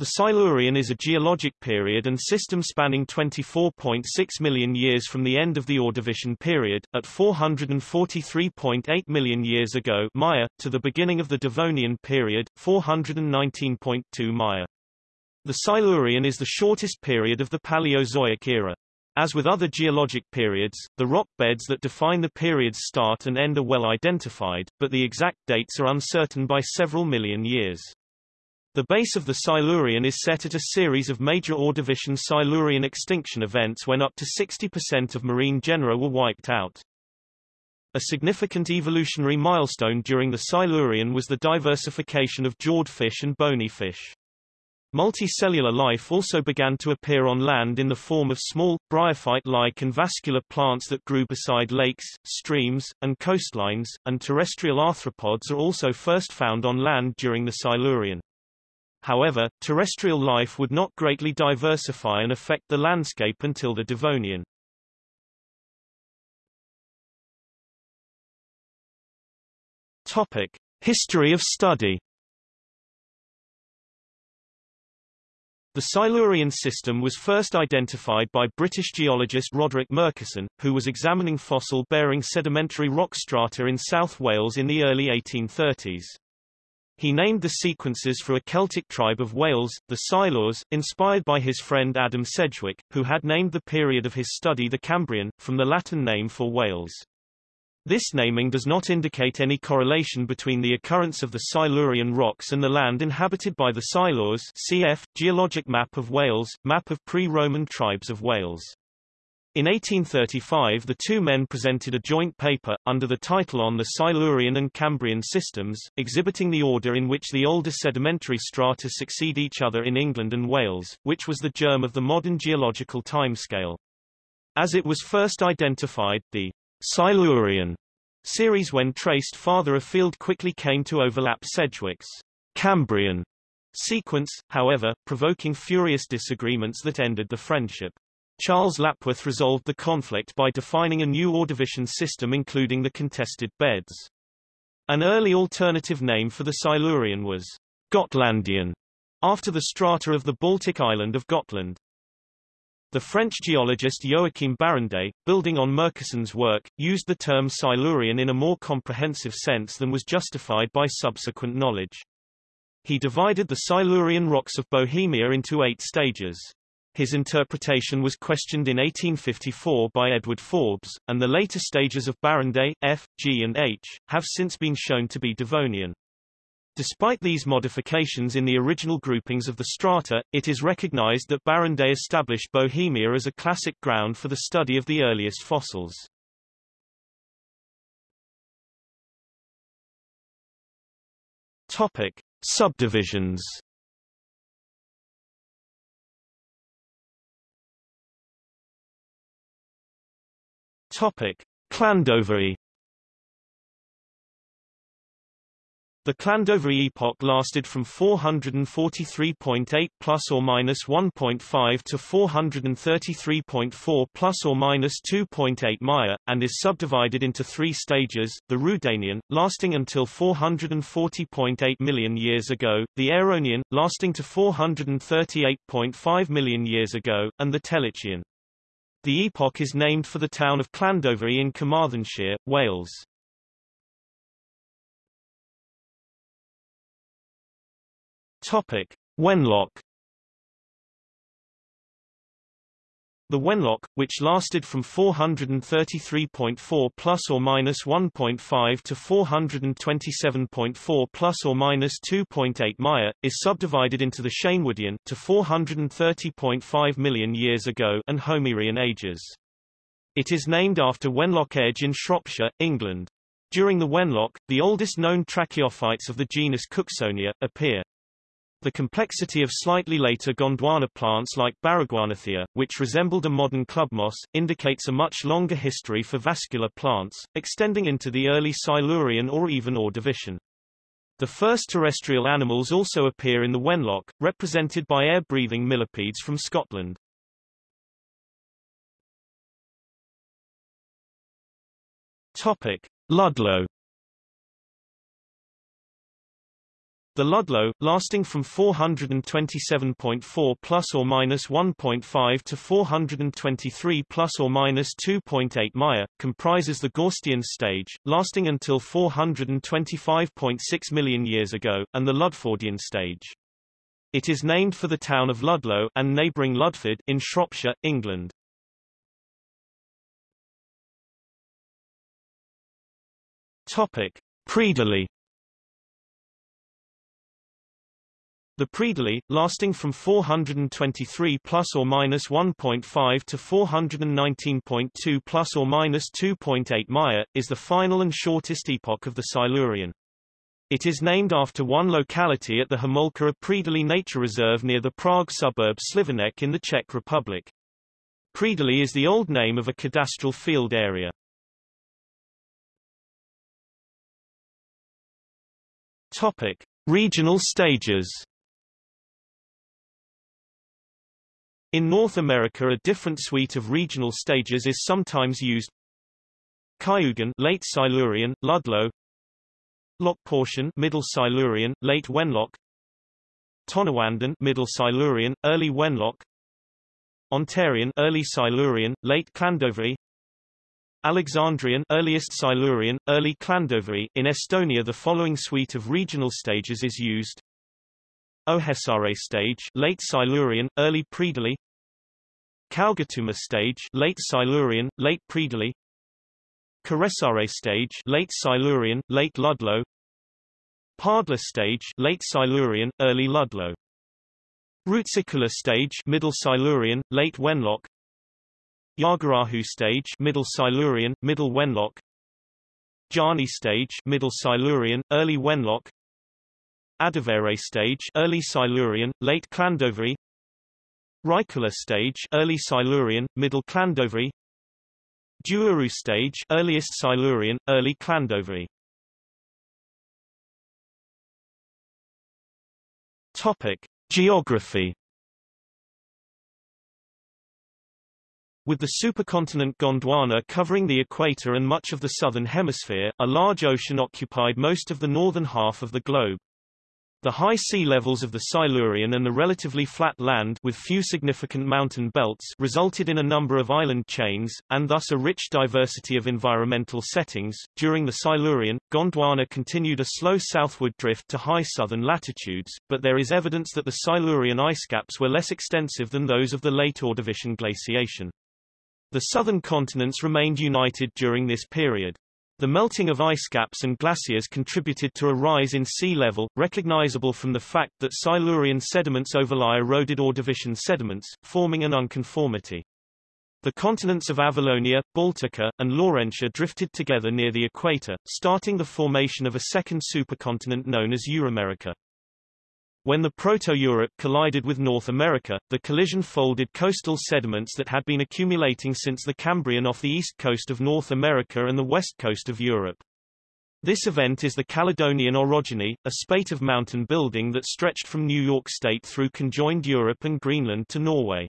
The Silurian is a geologic period and system spanning 24.6 million years from the end of the Ordovician period, at 443.8 million years ago Maya, to the beginning of the Devonian period, 419.2 Maya. The Silurian is the shortest period of the Paleozoic era. As with other geologic periods, the rock beds that define the period's start and end are well identified, but the exact dates are uncertain by several million years. The base of the Silurian is set at a series of major Ordovician Silurian extinction events when up to 60% of marine genera were wiped out. A significant evolutionary milestone during the Silurian was the diversification of jawed fish and bony fish. Multicellular life also began to appear on land in the form of small, bryophyte-like and vascular plants that grew beside lakes, streams, and coastlines, and terrestrial arthropods are also first found on land during the Silurian. However, terrestrial life would not greatly diversify and affect the landscape until the Devonian. Topic: History of study. The Silurian system was first identified by British geologist Roderick Murchison, who was examining fossil-bearing sedimentary rock strata in South Wales in the early 1830s. He named the sequences for a Celtic tribe of Wales, the Silures, inspired by his friend Adam Sedgwick, who had named the period of his study the Cambrian, from the Latin name for Wales. This naming does not indicate any correlation between the occurrence of the Silurian rocks and the land inhabited by the Silures cf. Geologic Map of Wales, Map of pre-Roman tribes of Wales. In 1835 the two men presented a joint paper, under the title On the Silurian and Cambrian Systems, exhibiting the order in which the older sedimentary strata succeed each other in England and Wales, which was the germ of the modern geological timescale. As it was first identified, the Silurian series when traced farther afield quickly came to overlap Sedgwick's Cambrian sequence, however, provoking furious disagreements that ended the friendship. Charles Lapworth resolved the conflict by defining a new Ordovician system including the contested beds. An early alternative name for the Silurian was Gotlandian, after the strata of the Baltic island of Gotland. The French geologist Joachim Barrande, building on Murchison's work, used the term Silurian in a more comprehensive sense than was justified by subsequent knowledge. He divided the Silurian rocks of Bohemia into eight stages. His interpretation was questioned in 1854 by Edward Forbes, and the later stages of Barrande, F, G and H, have since been shown to be Devonian. Despite these modifications in the original groupings of the strata, it is recognized that Barrande established Bohemia as a classic ground for the study of the earliest fossils. Topic. Subdivisions Topic: Llandovery The Llandovery epoch lasted from 443.8 plus or minus 1.5 to 433.4 plus or minus 2.8 Maya, and is subdivided into three stages, the Rhuddanian, lasting until 440.8 million years ago, the Aeronian, lasting to 438.5 million years ago, and the Tertian. The epoch is named for the town of Llandovery in Carmarthenshire, Wales. Topic: Wenlock The Wenlock, which lasted from 433.4 plus or minus 1.5 to 427.4 plus or minus 2.8 Maya, is subdivided into the Sheinwoodian to 430.5 million years ago and Homerian ages. It is named after Wenlock Edge in Shropshire, England. During the Wenlock, the oldest known tracheophytes of the genus Cooksonia, appear. The complexity of slightly later Gondwana plants like Baragwanathia, which resembled a modern club moss, indicates a much longer history for vascular plants, extending into the early Silurian or even Ordovician. The first terrestrial animals also appear in the Wenlock, represented by air-breathing millipedes from Scotland. Topic: Ludlow The Ludlow, lasting from 427.4 plus or minus 1.5 to 423 plus or minus 2.8 Maya, comprises the Gorstian stage, lasting until 425.6 million years ago, and the Ludfordian stage. It is named for the town of Ludlow and neighbouring Ludford in Shropshire, England. Topic: Pridoli The pridoli, lasting from 423 plus or minus 1.5 to 419.2 plus or minus 2.8 Maya, is the final and shortest epoch of the Silurian. It is named after one locality at the Homolka Pridoli Nature Reserve near the Prague suburb Slivenec in the Czech Republic. Pridoli is the old name of a cadastral field area. Topic: Regional stages. In North America a different suite of regional stages is sometimes used. Cayugan late Silurian, Ludlow. Lockportian Middle Silurian, late Wenlock Tonawandan Middle Silurian, early Wenlock Ontarian early Silurian, late Llandovery Alexandrian earliest Silurian, early Llandovery. In Estonia the following suite of regional stages is used Ohesaare stage late Silurian, early Pridoli Kaugetuma stage late Silurian, late Pridoli Kuressaare stage late Silurian, late Ludlow. Paadla stage late Silurian, early Ludlow. Rootsiküla stage middle Silurian, late Wenlock. Jaagarahu stage middle Silurian, middle Wenlock. Jaani stage middle Silurian, early Wenlock Adavere stage early Silurian, late Llandovery Raikküla stage early Silurian, middle Llandovery Duuru stage earliest Silurian, early Llandovery Topic: Geography. With the supercontinent Gondwana covering the equator and much of the southern hemisphere, a large ocean occupied most of the northern half of the globe. The high sea levels of the Silurian and the relatively flat land with few significant mountain belts resulted in a number of island chains, and thus a rich diversity of environmental settings. During the Silurian, Gondwana continued a slow southward drift to high southern latitudes, but there is evidence that the Silurian ice caps were less extensive than those of the late Ordovician glaciation. The southern continents remained united during this period. The melting of ice caps and glaciers contributed to a rise in sea level, recognizable from the fact that Silurian sediments overlie eroded Ordovician sediments, forming an unconformity. The continents of Avalonia, Baltica, and Laurentia drifted together near the equator, starting the formation of a second supercontinent known as Euramerica. When the Proto-Europe collided with North America, the collision folded coastal sediments that had been accumulating since the Cambrian off the east coast of North America and the west coast of Europe. This event is the Caledonian orogeny, a spate of mountain building that stretched from New York State through conjoined Europe and Greenland to Norway.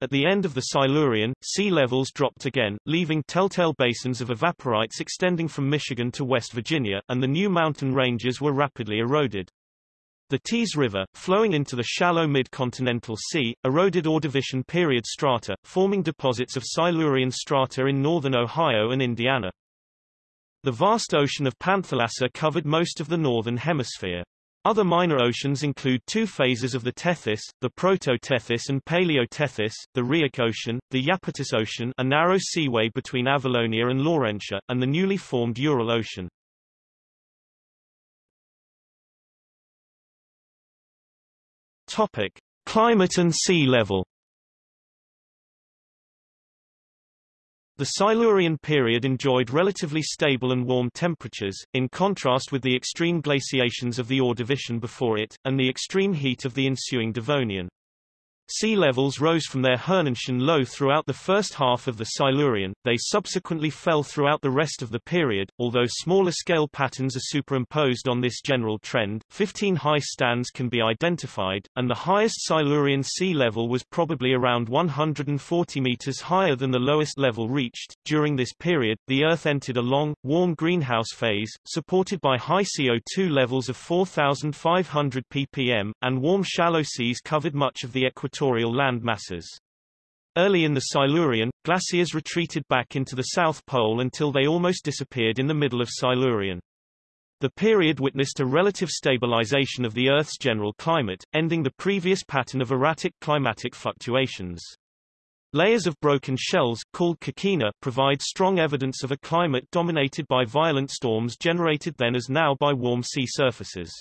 At the end of the Silurian, sea levels dropped again, leaving telltale basins of evaporites extending from Michigan to West Virginia, and the new mountain ranges were rapidly eroded. The Teays River, flowing into the shallow mid-continental sea, eroded Ordovician period strata, forming deposits of Silurian strata in northern Ohio and Indiana. The vast ocean of Panthalassa covered most of the northern hemisphere. Other minor oceans include two phases of the Tethys, the Proto-Tethys and Paleo-Tethys, the Rheic Ocean, the Iapetus Ocean a narrow seaway between Avalonia and Laurentia, and the newly formed Ural Ocean. Topic: Climate and sea level. The Silurian period enjoyed relatively stable and warm temperatures, in contrast with the extreme glaciations of the Ordovician before it, and the extreme heat of the ensuing Devonian. Sea levels rose from their Hirnantian low throughout the first half of the Silurian, they subsequently fell throughout the rest of the period, although smaller scale patterns are superimposed on this general trend, 15 high stands can be identified, and the highest Silurian sea level was probably around 140 meters higher than the lowest level reached. During this period, the Earth entered a long, warm greenhouse phase, supported by high CO2 levels of 4,500 ppm, and warm shallow seas covered much of the equatorial equatorial land masses. Early in the Silurian, glaciers retreated back into the South Pole until they almost disappeared in the middle of Silurian. The period witnessed a relative stabilization of the Earth's general climate, ending the previous pattern of erratic climatic fluctuations. Layers of broken shells, called coquina, provide strong evidence of a climate dominated by violent storms generated then as now by warm sea surfaces.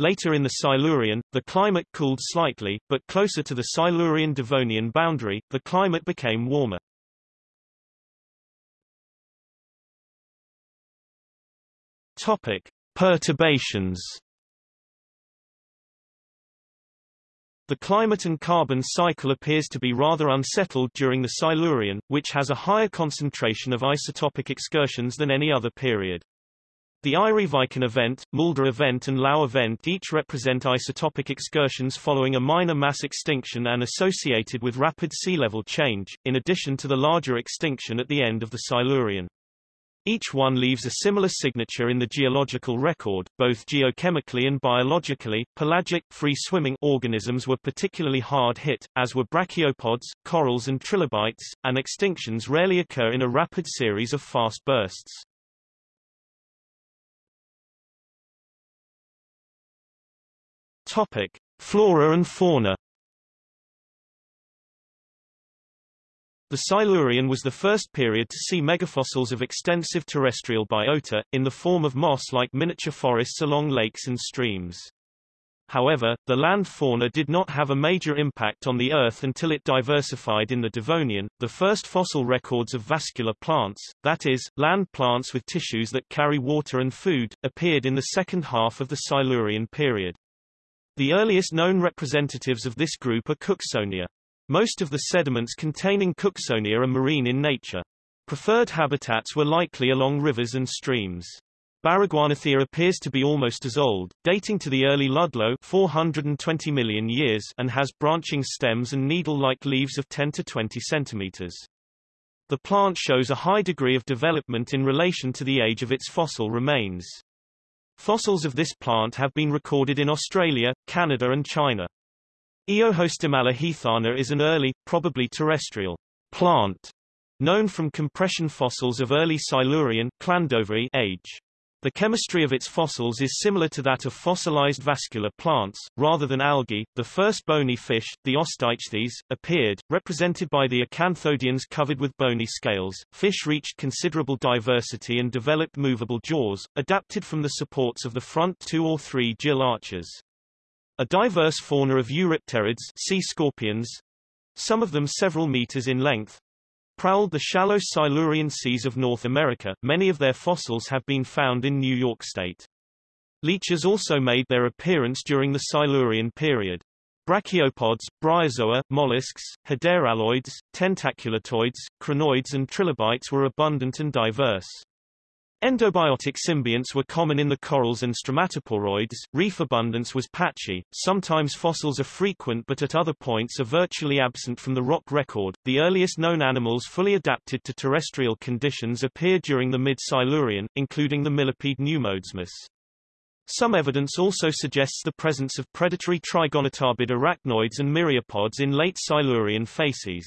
Later in the Silurian, the climate cooled slightly, but closer to the Silurian-Devonian boundary, the climate became warmer. Topic: Perturbations. The climate and carbon cycle appears to be rather unsettled during the Silurian, which has a higher concentration of isotopic excursions than any other period. The Ireviken event, Mulde event and Laue event each represent isotopic excursions following a minor mass extinction and associated with rapid sea level change, in addition to the larger extinction at the end of the Silurian. Each one leaves a similar signature in the geological record, both geochemically and biologically. Pelagic, free-swimming organisms were particularly hard hit, as were brachiopods, corals and trilobites, and extinctions rarely occur in a rapid series of fast bursts. Topic: Flora and fauna. The Silurian was the first period to see megafossils of extensive terrestrial biota, in the form of moss-like miniature forests along lakes and streams. However, the land fauna did not have a major impact on the Earth until it diversified in the Devonian. The first fossil records of vascular plants, that is, land plants with tissues that carry water and food, appeared in the second half of the Silurian period. The earliest known representatives of this group are Cooksonia. Most of the sediments containing Cooksonia are marine in nature. Preferred habitats were likely along rivers and streams. Baragwanathia appears to be almost as old, dating to the early Ludlow 420 million years and has branching stems and needle-like leaves of 10 to 20 centimeters. The plant shows a high degree of development in relation to the age of its fossil remains. Fossils of this plant have been recorded in Australia, Canada and China. Eohostimella heathana is an early, probably terrestrial, plant, known from compression fossils of early Silurian age. The chemistry of its fossils is similar to that of fossilized vascular plants, rather than algae. The first bony fish, the osteichthyes, appeared, represented by the acanthodians covered with bony scales. Fish reached considerable diversity and developed movable jaws, adapted from the supports of the front two or three gill arches. A diverse fauna of eurypterids sea scorpions, some of them several meters in length, prowled the shallow Silurian seas of North America. Many of their fossils have been found in New York State. Leeches also made their appearance during the Silurian period. Brachiopods, bryozoa, mollusks, hederelloids, tentaculitoids, crinoids and trilobites were abundant and diverse. Endobiotic symbionts were common in the corals and stromatoporoids, reef abundance was patchy, sometimes fossils are frequent but at other points are virtually absent from the rock record. The earliest known animals fully adapted to terrestrial conditions appeared during the mid-Silurian, including the millipede Pneumodesmus. Some evidence also suggests the presence of predatory trigonotarbid arachnoids and myriapods in late Silurian facies.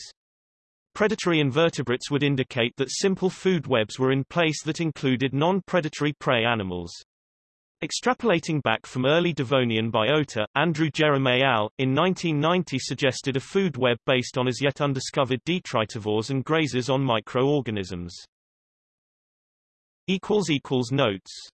Predatory invertebrates would indicate that simple food webs were in place that included non-predatory prey animals. Extrapolating back from early Devonian biota, Andrew Jeram al. in 1990 suggested a food web based on as yet undiscovered detritivores and grazers on microorganisms. Notes